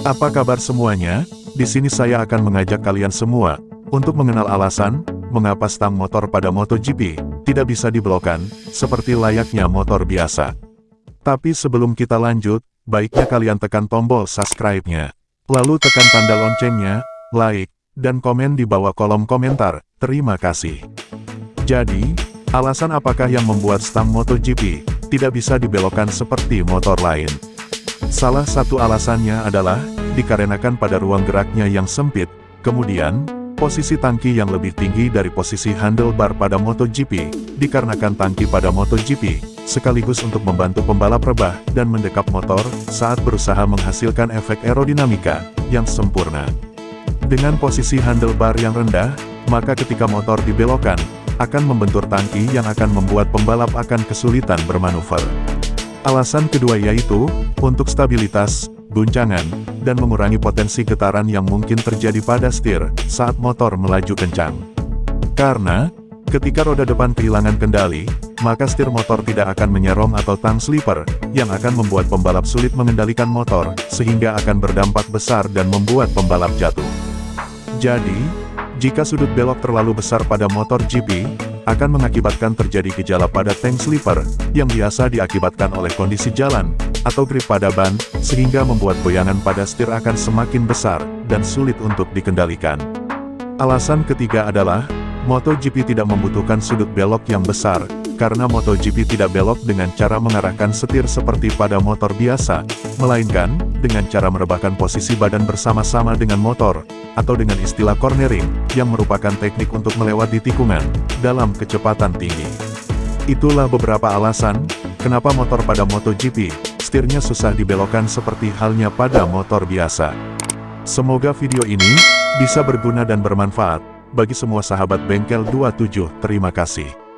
Apa kabar semuanya? Di sini saya akan mengajak kalian semua untuk mengenal alasan mengapa stang motor pada MotoGP tidak bisa diblokan seperti layaknya motor biasa. Tapi sebelum kita lanjut, baiknya kalian tekan tombol subscribe-nya. Lalu tekan tanda loncengnya, like, dan komen di bawah kolom komentar. Terima kasih. Jadi, alasan apakah yang membuat stang MotoGP tidak bisa dibelokkan seperti motor lain? Salah satu alasannya adalah, dikarenakan pada ruang geraknya yang sempit, kemudian, posisi tangki yang lebih tinggi dari posisi handlebar pada MotoGP, dikarenakan tangki pada MotoGP, sekaligus untuk membantu pembalap rebah dan mendekap motor saat berusaha menghasilkan efek aerodinamika yang sempurna. Dengan posisi handlebar yang rendah, maka ketika motor dibelokkan, akan membentur tangki yang akan membuat pembalap akan kesulitan bermanuver. Alasan kedua yaitu, untuk stabilitas, guncangan, dan mengurangi potensi getaran yang mungkin terjadi pada setir saat motor melaju kencang. Karena, ketika roda depan kehilangan kendali, maka setir motor tidak akan menyerong atau tang slipper, yang akan membuat pembalap sulit mengendalikan motor, sehingga akan berdampak besar dan membuat pembalap jatuh. Jadi, jika sudut belok terlalu besar pada motor GP, akan mengakibatkan terjadi gejala pada tank slipper, yang biasa diakibatkan oleh kondisi jalan, atau grip pada ban, sehingga membuat goyangan pada setir akan semakin besar, dan sulit untuk dikendalikan. Alasan ketiga adalah, MotoGP tidak membutuhkan sudut belok yang besar, karena MotoGP tidak belok dengan cara mengarahkan setir seperti pada motor biasa, melainkan, dengan cara merebahkan posisi badan bersama-sama dengan motor, atau dengan istilah cornering, yang merupakan teknik untuk melewati tikungan, dalam kecepatan tinggi. Itulah beberapa alasan, kenapa motor pada MotoGP, setirnya susah dibelokkan seperti halnya pada motor biasa. Semoga video ini, bisa berguna dan bermanfaat, bagi semua sahabat bengkel 27, terima kasih.